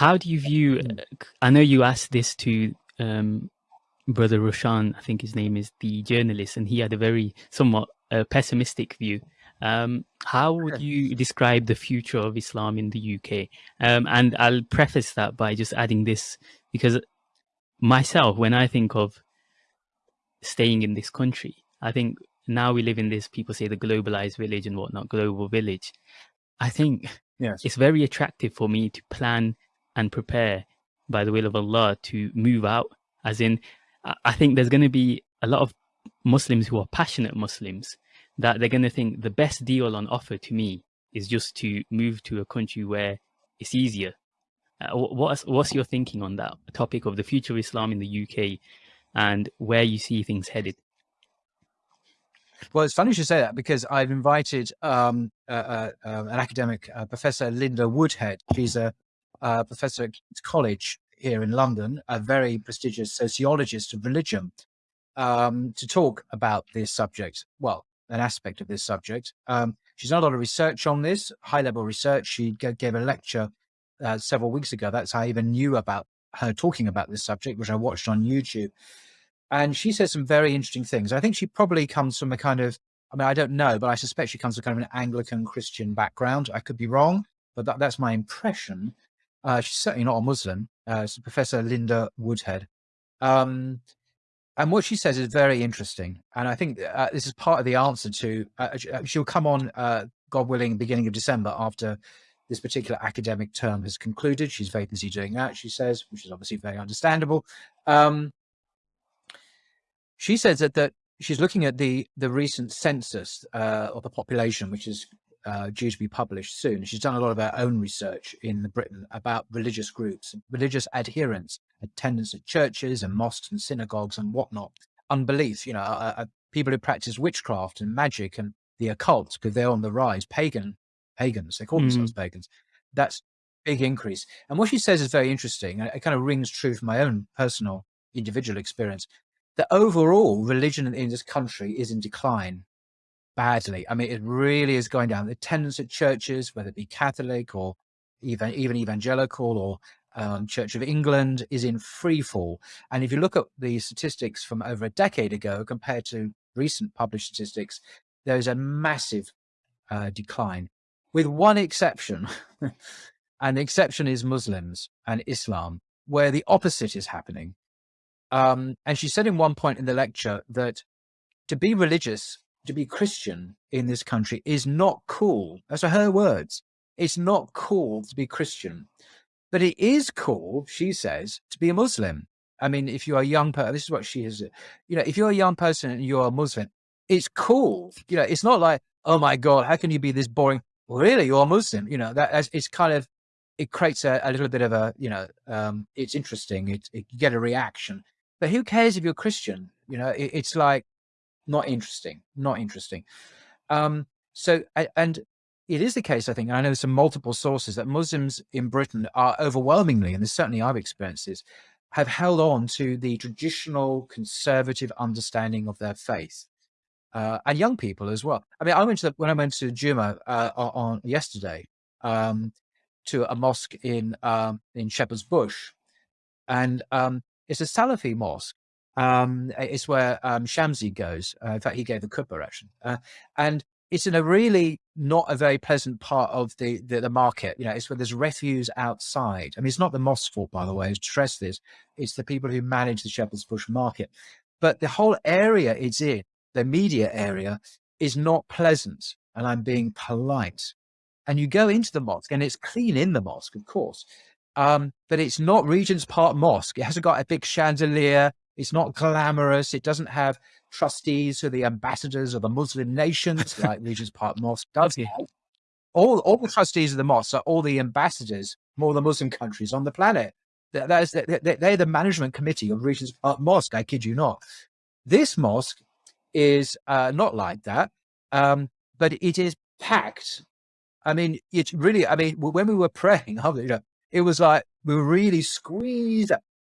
how do you view? Mm. Uh, I know you asked this to um, brother Roshan, I think his name is the journalist, and he had a very somewhat uh, pessimistic view. Um, how would you describe the future of Islam in the UK? Um, and I'll preface that by just adding this because myself, when I think of staying in this country, I think now we live in this, people say the globalized village and whatnot, global village. I think yes. it's very attractive for me to plan and prepare by the will of Allah to move out. As in, I think there's going to be a lot of Muslims who are passionate Muslims that they're going to think the best deal on offer to me is just to move to a country where it's easier. Uh, what's what's your thinking on that topic of the future of Islam in the UK and where you see things headed? Well, it's funny you should say that because I've invited um, uh, uh, an academic, uh, Professor Linda Woodhead. She's a professor at King's college here in London, a very prestigious sociologist of religion, um, to talk about this subject. Well, an aspect of this subject. Um, she's done a lot of research on this, high level research. She gave a lecture uh, several weeks ago. That's how I even knew about her talking about this subject, which I watched on YouTube. And she says some very interesting things. I think she probably comes from a kind of, I mean, I don't know, but I suspect she comes from kind of an Anglican Christian background. I could be wrong, but that, that's my impression. Uh, she's certainly not a Muslim. Uh, Professor Linda Woodhead. Um, and what she says is very interesting. And I think uh, this is part of the answer to, uh, uh she'll come on, uh, God willing, beginning of December after this particular academic term has concluded. She's very busy doing that, she says, which is obviously very understandable. Um, she says that, that she's looking at the, the recent census of the population, which is uh, due to be published soon. She's done a lot of her own research in the Britain about religious groups, religious adherence, attendance at churches and mosques and synagogues and whatnot, unbelief, you know, uh, uh, people who practice witchcraft and magic and the occult because they're on the rise, pagan, pagans, they call mm. themselves pagans. That's big increase. And what she says is very interesting. It kind of rings true from my own personal individual experience that overall religion in this country is in decline badly. I mean, it really is going down. The attendance at churches, whether it be Catholic or even even evangelical or um, Church of England, is in free fall. And if you look at the statistics from over a decade ago compared to recent published statistics, there is a massive uh, decline, with one exception, and the exception is Muslims and Islam, where the opposite is happening. Um, and she said in one point in the lecture that to be religious to be Christian in this country is not cool. Those are her words. It's not cool to be Christian, but it is cool, she says, to be a Muslim. I mean, if you're a young person, this is what she is, you know, if you're a young person and you're a Muslim, it's cool. You know, it's not like, oh my God, how can you be this boring? really, you're a Muslim. You know, that it's kind of, it creates a, a little bit of a, you know, um, it's interesting. It, it, you get a reaction, but who cares if you're Christian? You know, it, it's like, not interesting, not interesting. Um, so, and it is the case, I think, I know some multiple sources that Muslims in Britain are overwhelmingly, and this certainly I've experienced this, have held on to the traditional conservative understanding of their faith. Uh, and young people as well. I mean, I went to the, when I went to Juma uh, on yesterday um, to a mosque in um, in Shepherd's Bush, and um, it's a Salafi mosque, um, it's where um, Shamsi goes. Uh, in fact, he gave the khutbah actually, uh, and it's in a really not a very pleasant part of the, the, the market. You know, it's where there's refuse outside. I mean, it's not the mosque's fault, by the way. To stress this, it's the people who manage the Shepherd's Bush market. But the whole area it's in, the media area, is not pleasant. And I'm being polite. And you go into the mosque, and it's clean in the mosque, of course. Um, but it's not Regent's Park Mosque. It hasn't got a big chandelier. It's not glamorous. It doesn't have trustees who are the ambassadors of the Muslim nations like Regent's Park Mosque does. All, all the trustees of the mosque are all the ambassadors from all the Muslim countries on the planet. That is, they're the management committee of Regent's Park Mosque. I kid you not. This mosque is uh, not like that, um, but it is packed. I mean, it's really, I mean, when we were praying, you know, it was like we were really squeezed.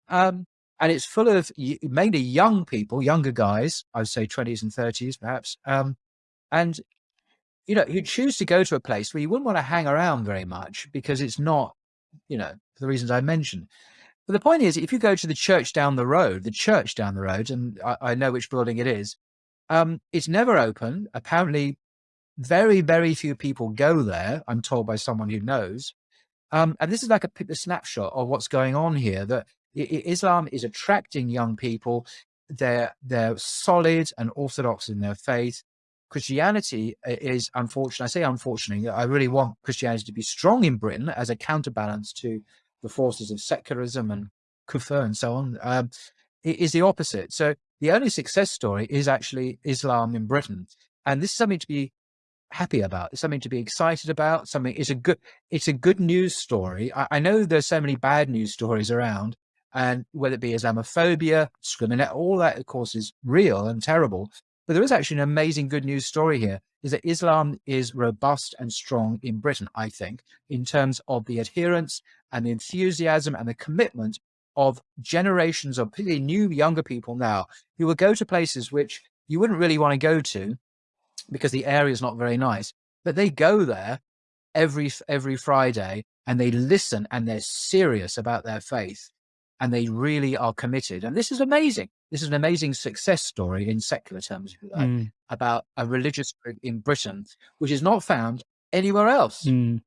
Um, and it's full of mainly young people, younger guys, I would say 20s and 30s perhaps. Um, and, you know, you choose to go to a place where you wouldn't want to hang around very much because it's not you know, for the reasons I mentioned. But the point is, if you go to the church down the road, the church down the road, and I, I know which building it is, um, it's never open. Apparently, very, very few people go there. I'm told by someone who knows. Um, and this is like a, a, snapshot of what's going on here. That Islam is attracting young people. They're they're solid and orthodox in their faith. Christianity is unfortunate. I say unfortunately. I really want Christianity to be strong in Britain as a counterbalance to the forces of secularism and kufr and so on. Um, it is the opposite. So the only success story is actually Islam in Britain, and this is something to be happy about. It's something to be excited about. Something it's a good it's a good news story. I, I know there's so many bad news stories around, and whether it be Islamophobia, discriminate, all that of course is real and terrible. But there is actually an amazing good news story here is that Islam is robust and strong in Britain, I think, in terms of the adherence and the enthusiasm and the commitment of generations of particularly new younger people now who will go to places which you wouldn't really want to go to because the area is not very nice, but they go there every every Friday and they listen and they're serious about their faith and they really are committed. And this is amazing. This is an amazing success story in secular terms, like, mm. about a religious group in Britain, which is not found anywhere else. Mm.